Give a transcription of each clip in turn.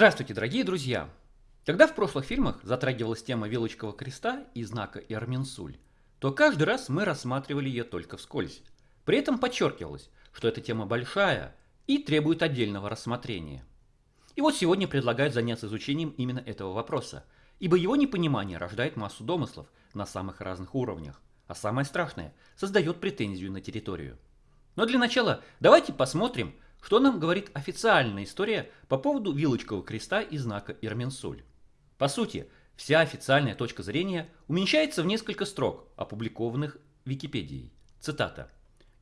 Здравствуйте, дорогие друзья! Когда в прошлых фильмах затрагивалась тема Вилочкового креста и знака Ирминсуль, то каждый раз мы рассматривали ее только вскользь. При этом подчеркивалось, что эта тема большая и требует отдельного рассмотрения. И вот сегодня предлагают заняться изучением именно этого вопроса, ибо его непонимание рождает массу домыслов на самых разных уровнях, а самое страшное – создает претензию на территорию. Но для начала давайте посмотрим, что нам говорит официальная история по поводу Вилочкового креста и знака Ирменсуль? По сути, вся официальная точка зрения уменьшается в несколько строк, опубликованных Википедией. Цитата.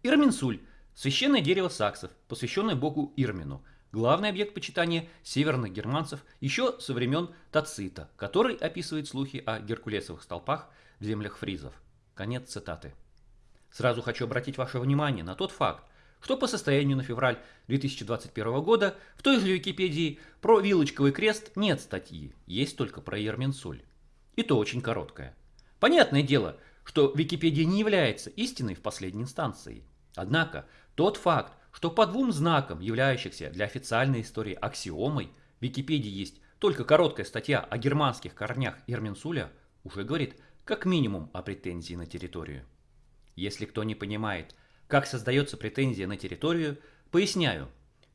Ирменсуль – священное дерево саксов, посвященное богу Ирмину, главный объект почитания северных германцев еще со времен Тацита, который описывает слухи о геркулесовых столпах в землях фризов. Конец цитаты. Сразу хочу обратить ваше внимание на тот факт, что по состоянию на февраль 2021 года в той же Википедии про Вилочковый крест нет статьи, есть только про Ерменсуль. И то очень короткая. Понятное дело, что Википедия не является истиной в последней инстанции. Однако тот факт, что по двум знакам, являющихся для официальной истории аксиомой, в Википедии есть только короткая статья о германских корнях Ерменсуля, уже говорит как минимум о претензии на территорию. Если кто не понимает, как создается претензия на территорию, поясняю.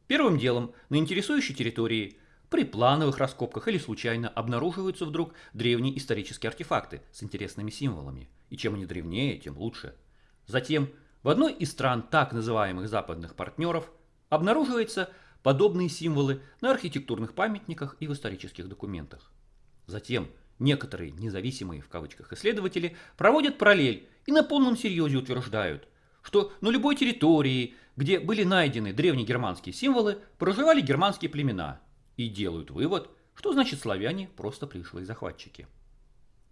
Первым делом на интересующей территории при плановых раскопках или случайно обнаруживаются вдруг древние исторические артефакты с интересными символами. И чем они древнее, тем лучше. Затем в одной из стран так называемых западных партнеров обнаруживаются подобные символы на архитектурных памятниках и в исторических документах. Затем некоторые независимые в кавычках исследователи проводят параллель и на полном серьезе утверждают, что на любой территории, где были найдены древнегерманские символы, проживали германские племена и делают вывод, что значит славяне просто пришлые захватчики.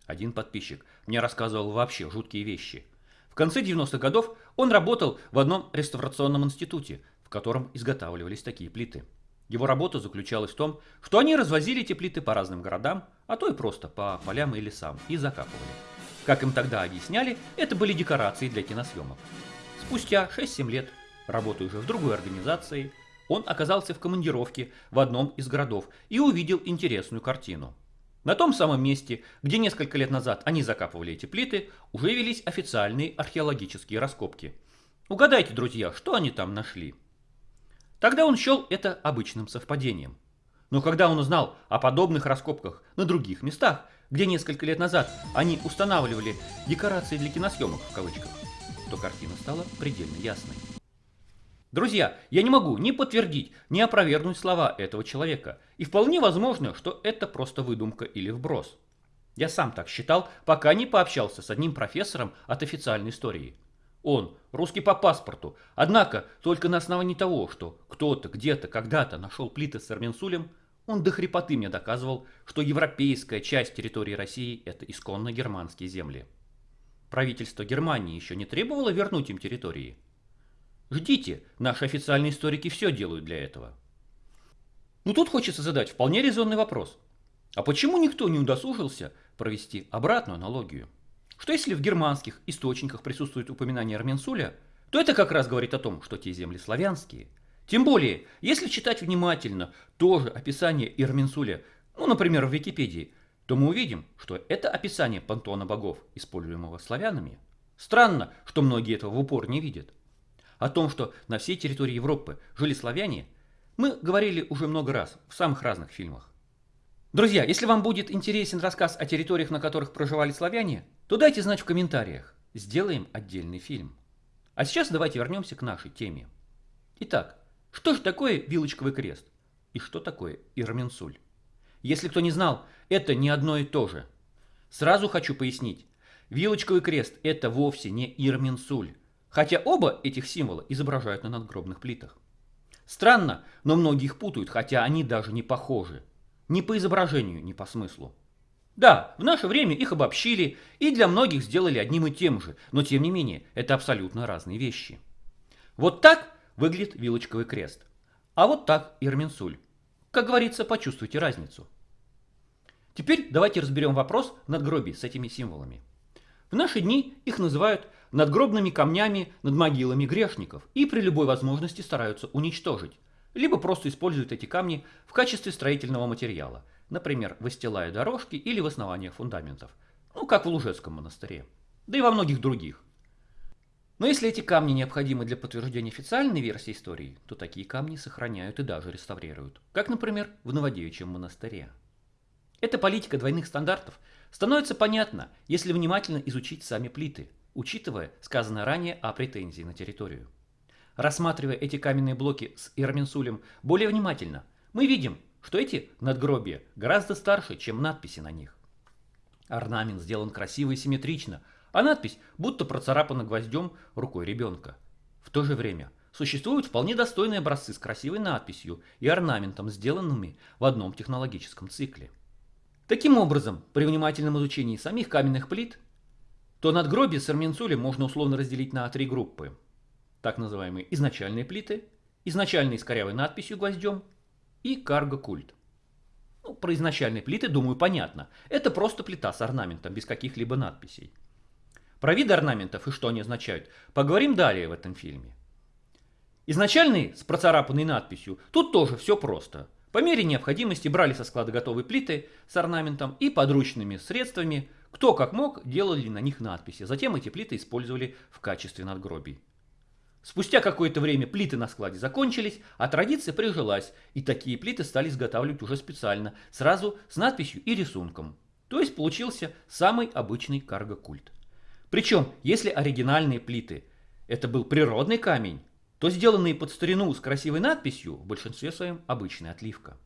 Один подписчик мне рассказывал вообще жуткие вещи. В конце 90-х годов он работал в одном реставрационном институте, в котором изготавливались такие плиты. Его работа заключалась в том, что они развозили эти плиты по разным городам, а то и просто по полям и лесам, и закапывали. Как им тогда объясняли, это были декорации для киносъемок. Спустя 6-7 лет, работая уже в другой организации, он оказался в командировке в одном из городов и увидел интересную картину. На том самом месте, где несколько лет назад они закапывали эти плиты, уже велись официальные археологические раскопки. Угадайте, друзья, что они там нашли? Тогда он счел это обычным совпадением. Но когда он узнал о подобных раскопках на других местах, где несколько лет назад они устанавливали декорации для киносъемок в кавычках, то картина стала предельно ясной. Друзья, я не могу ни подтвердить, ни опровергнуть слова этого человека, и вполне возможно, что это просто выдумка или вброс. Я сам так считал, пока не пообщался с одним профессором от официальной истории. Он русский по паспорту, однако только на основании того, что кто-то где-то когда-то нашел плиты с Арменсулем, он до хрипоты мне доказывал, что европейская часть территории России – это исконно германские земли. Правительство Германии еще не требовало вернуть им территории. Ждите, наши официальные историки все делают для этого. Но тут хочется задать вполне резонный вопрос. А почему никто не удосужился провести обратную аналогию? Что если в германских источниках присутствует упоминание Арменсуля, то это как раз говорит о том, что те земли славянские. Тем более, если читать внимательно тоже описание Ирменсуля, ну, например, в Википедии, то мы увидим, что это описание пантеона богов, используемого славянами. Странно, что многие этого в упор не видят. О том, что на всей территории Европы жили славяне, мы говорили уже много раз в самых разных фильмах. Друзья, если вам будет интересен рассказ о территориях, на которых проживали славяне, то дайте знать в комментариях. Сделаем отдельный фильм. А сейчас давайте вернемся к нашей теме. Итак, что же такое Вилочковый крест? И что такое Ирменсуль? Если кто не знал, это не одно и то же. Сразу хочу пояснить. Вилочковый крест – это вовсе не Ирминсуль, хотя оба этих символа изображают на надгробных плитах. Странно, но многие их путают, хотя они даже не похожи. Ни по изображению, ни по смыслу. Да, в наше время их обобщили и для многих сделали одним и тем же, но тем не менее, это абсолютно разные вещи. Вот так выглядит вилочковый крест, а вот так Ирминсуль. Как говорится, почувствуйте разницу. Теперь давайте разберем вопрос надгробий с этими символами. В наши дни их называют надгробными камнями над могилами грешников и при любой возможности стараются уничтожить. либо просто используют эти камни в качестве строительного материала, например, выстилая дорожки или в основаниях фундаментов, ну как в Лужецком монастыре, да и во многих других. Но если эти камни необходимы для подтверждения официальной версии истории, то такие камни сохраняют и даже реставрируют, как, например, в Новодевичьем монастыре. Эта политика двойных стандартов становится понятна, если внимательно изучить сами плиты, учитывая сказанное ранее о претензии на территорию. Рассматривая эти каменные блоки с Ирминсулем более внимательно, мы видим, что эти надгробия гораздо старше, чем надписи на них. Орнамент сделан красиво и симметрично, а надпись будто процарапана гвоздем рукой ребенка. В то же время существуют вполне достойные образцы с красивой надписью и орнаментом, сделанными в одном технологическом цикле. Таким образом, при внимательном изучении самих каменных плит, то надгробие с Арменцулем можно условно разделить на три группы. Так называемые изначальные плиты, изначальные с корявой надписью гвоздем и карго-культ. Ну, про изначальные плиты, думаю, понятно. Это просто плита с орнаментом, без каких-либо надписей. Про виды орнаментов и что они означают, поговорим далее в этом фильме. Изначальные с процарапанной надписью, тут тоже все просто. По мере необходимости брали со склада готовые плиты с орнаментом и подручными средствами, кто как мог, делали на них надписи. Затем эти плиты использовали в качестве надгробий. Спустя какое-то время плиты на складе закончились, а традиция прижилась, и такие плиты стали изготавливать уже специально, сразу с надписью и рисунком. То есть получился самый обычный карго-культ. Причем, если оригинальные плиты это был природный камень, то сделанные под старину с красивой надписью в большинстве своем обычная отливка.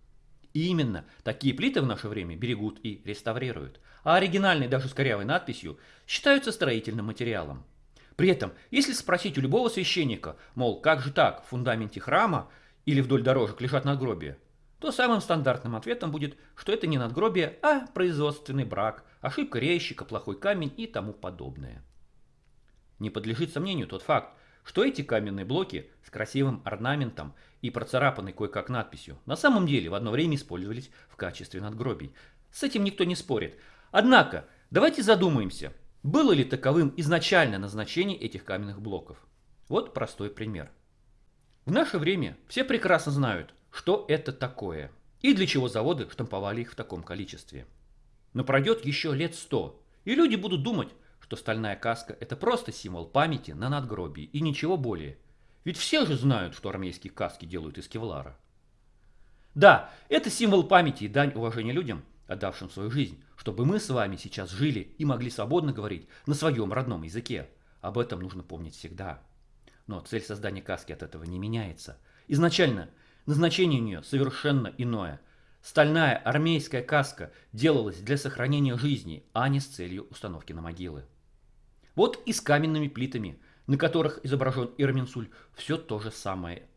И именно такие плиты в наше время берегут и реставрируют, а оригинальные даже с корявой надписью считаются строительным материалом. При этом, если спросить у любого священника, мол, как же так, в фундаменте храма или вдоль дорожек лежат надгробия, то самым стандартным ответом будет, что это не надгробие, а производственный брак, ошибка резчика, плохой камень и тому подобное. Не подлежит сомнению тот факт, что эти каменные блоки с красивым орнаментом и процарапанной кое-как надписью на самом деле в одно время использовались в качестве надгробий. С этим никто не спорит. Однако, давайте задумаемся – было ли таковым изначально назначение этих каменных блоков? Вот простой пример. В наше время все прекрасно знают, что это такое и для чего заводы штамповали их в таком количестве. Но пройдет еще лет сто, и люди будут думать, что стальная каска – это просто символ памяти на надгробии и ничего более. Ведь все же знают, что армейские каски делают из кевлара. Да, это символ памяти и дань уважения людям – отдавшим свою жизнь, чтобы мы с вами сейчас жили и могли свободно говорить на своем родном языке. Об этом нужно помнить всегда. Но цель создания каски от этого не меняется. Изначально назначение у нее совершенно иное. Стальная армейская каска делалась для сохранения жизни, а не с целью установки на могилы. Вот и с каменными плитами, на которых изображен Ирминсуль, все то же самое.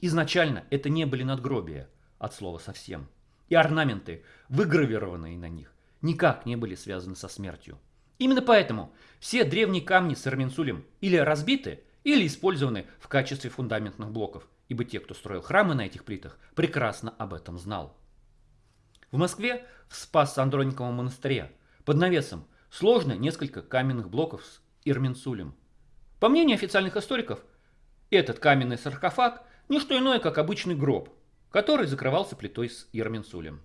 Изначально это не были надгробия, от слова совсем – и орнаменты, выгравированные на них, никак не были связаны со смертью. Именно поэтому все древние камни с Эрминсулем или разбиты, или использованы в качестве фундаментных блоков, ибо те, кто строил храмы на этих плитах, прекрасно об этом знал. В Москве в Спас-Андрониковом монастыре под навесом сложно несколько каменных блоков с Ирминсулем. По мнению официальных историков, этот каменный саркофаг – не что иное, как обычный гроб, который закрывался плитой с Ерминсулем.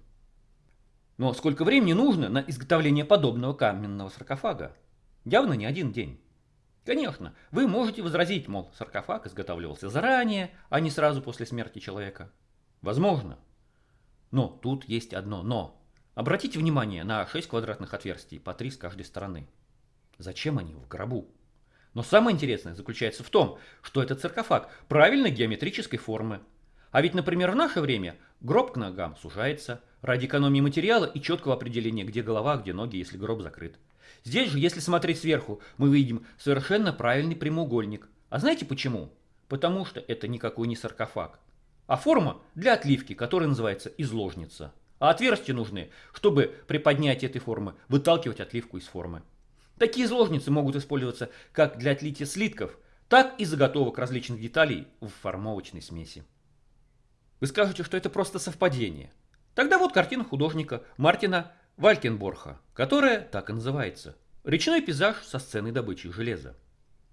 Но сколько времени нужно на изготовление подобного каменного саркофага? Явно не один день. Конечно, вы можете возразить, мол, саркофаг изготавливался заранее, а не сразу после смерти человека. Возможно. Но тут есть одно «но». Обратите внимание на 6 квадратных отверстий, по 3 с каждой стороны. Зачем они в гробу? Но самое интересное заключается в том, что этот саркофаг правильной геометрической формы, а ведь, например, в наше время гроб к ногам сужается ради экономии материала и четкого определения, где голова, где ноги, если гроб закрыт. Здесь же, если смотреть сверху, мы видим совершенно правильный прямоугольник. А знаете почему? Потому что это никакой не саркофаг, а форма для отливки, которая называется изложница. А отверстия нужны, чтобы при поднятии этой формы выталкивать отливку из формы. Такие изложницы могут использоваться как для отлития слитков, так и заготовок различных деталей в формовочной смеси. Вы скажете, что это просто совпадение. Тогда вот картина художника Мартина Валькенборха, которая так и называется. Речной пейзаж со сценой добычи железа.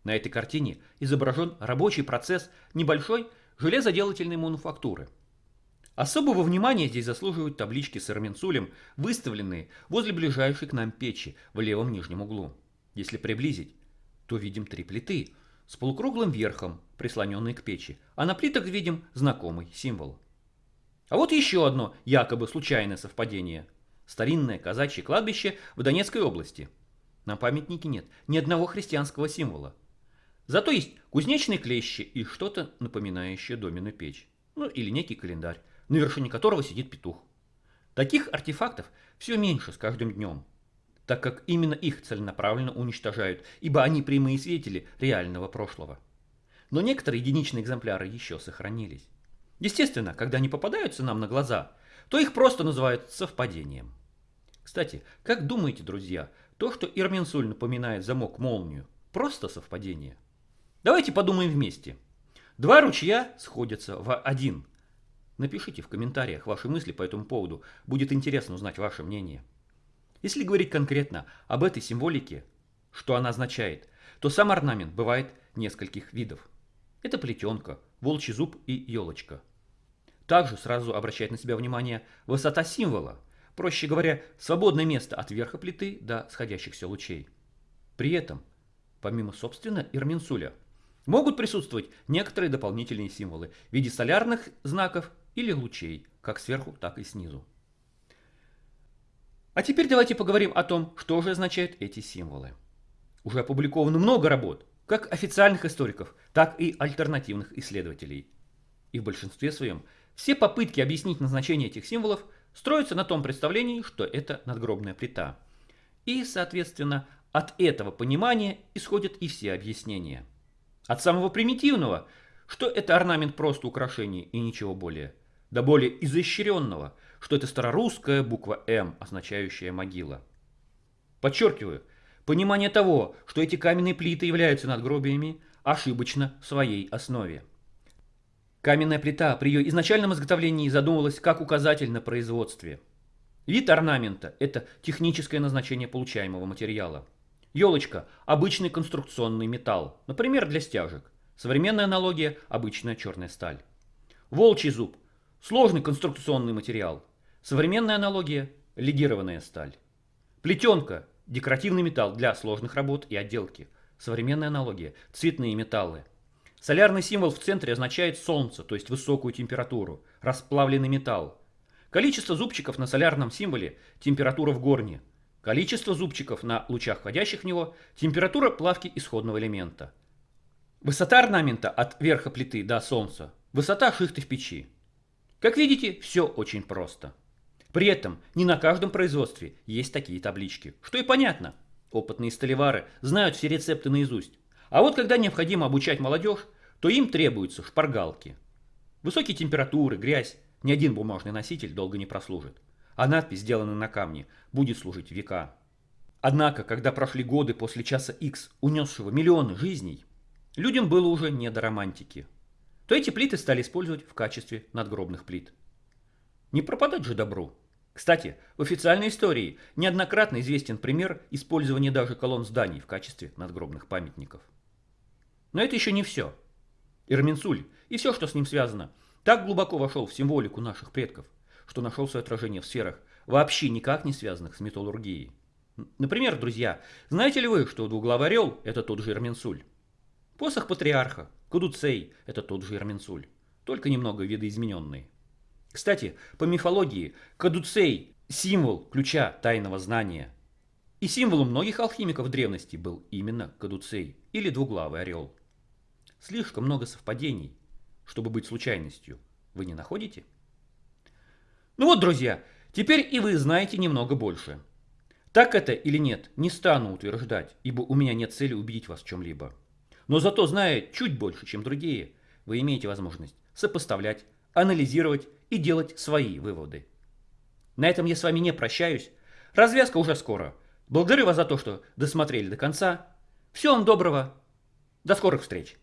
На этой картине изображен рабочий процесс небольшой железоделательной мануфактуры. Особого внимания здесь заслуживают таблички с арменцулем, выставленные возле ближайшей к нам печи в левом нижнем углу. Если приблизить, то видим три плиты с полукруглым верхом, прислоненные к печи, а на плитах видим знакомый символ. А вот еще одно якобы случайное совпадение. Старинное казачье кладбище в Донецкой области. На памятнике нет ни одного христианского символа. Зато есть кузнечные клещи и что-то напоминающее доменную печь. Ну или некий календарь на вершине которого сидит петух. Таких артефактов все меньше с каждым днем, так как именно их целенаправленно уничтожают, ибо они прямые свидетели реального прошлого. Но некоторые единичные экземпляры еще сохранились. Естественно, когда они попадаются нам на глаза, то их просто называют совпадением. Кстати, как думаете, друзья, то, что Ирменсуль напоминает замок-молнию, просто совпадение? Давайте подумаем вместе. Два ручья сходятся в один – Напишите в комментариях ваши мысли по этому поводу. Будет интересно узнать ваше мнение. Если говорить конкретно об этой символике, что она означает, то сам орнамент бывает нескольких видов. Это плетенка, волчий зуб и елочка. Также сразу обращает на себя внимание высота символа, проще говоря, свободное место от верха плиты до сходящихся лучей. При этом, помимо собственно Ирминсуля, могут присутствовать некоторые дополнительные символы в виде солярных знаков или лучей, как сверху, так и снизу. А теперь давайте поговорим о том, что же означают эти символы. Уже опубликовано много работ, как официальных историков, так и альтернативных исследователей. И в большинстве своем все попытки объяснить назначение этих символов строятся на том представлении, что это надгробная плита. И, соответственно, от этого понимания исходят и все объяснения. От самого примитивного, что это орнамент просто украшение и ничего более – до более изощренного, что это старорусская буква «М», означающая «могила». Подчеркиваю, понимание того, что эти каменные плиты являются надгробиями, ошибочно в своей основе. Каменная плита при ее изначальном изготовлении задумывалась как указатель на производстве. Вид орнамента – это техническое назначение получаемого материала. Елочка – обычный конструкционный металл, например, для стяжек. Современная аналогия – обычная черная сталь. Волчий зуб – Сложный конструкционный материал. Современная аналогия – легированная сталь. Плетенка – декоративный металл для сложных работ и отделки. Современная аналогия – цветные металлы. Солярный символ в центре означает солнце, то есть высокую температуру, расплавленный металл. Количество зубчиков на солярном символе – температура в горне. Количество зубчиков на лучах, входящих в него – температура плавки исходного элемента. Высота орнамента от верха плиты до солнца – высота шихты в печи. Как видите, все очень просто. При этом не на каждом производстве есть такие таблички, что и понятно. Опытные столевары знают все рецепты наизусть. А вот когда необходимо обучать молодежь, то им требуются шпаргалки. Высокие температуры, грязь, ни один бумажный носитель долго не прослужит. А надпись, сделанная на камне, будет служить века. Однако, когда прошли годы после часа X, унесшего миллионы жизней, людям было уже не до романтики – то эти плиты стали использовать в качестве надгробных плит. Не пропадать же добру. Кстати, в официальной истории неоднократно известен пример использования даже колонн зданий в качестве надгробных памятников. Но это еще не все. Ирминсуль и все, что с ним связано, так глубоко вошел в символику наших предков, что нашел свое отражение в сферах, вообще никак не связанных с металлургией. Например, друзья, знаете ли вы, что двуглавый орел – это тот же Ирминсуль? Посох патриарха, Кудуцей – это тот же Ирменсуль, только немного видоизмененный. Кстати, по мифологии, Кадуцей – символ ключа тайного знания. И символом многих алхимиков древности был именно Кадуцей или двуглавый орел. Слишком много совпадений, чтобы быть случайностью. Вы не находите? Ну вот, друзья, теперь и вы знаете немного больше. Так это или нет, не стану утверждать, ибо у меня нет цели убедить вас в чем-либо. Но зато, зная чуть больше, чем другие, вы имеете возможность сопоставлять, анализировать и делать свои выводы. На этом я с вами не прощаюсь. Развязка уже скоро. Благодарю вас за то, что досмотрели до конца. Всего вам доброго. До скорых встреч.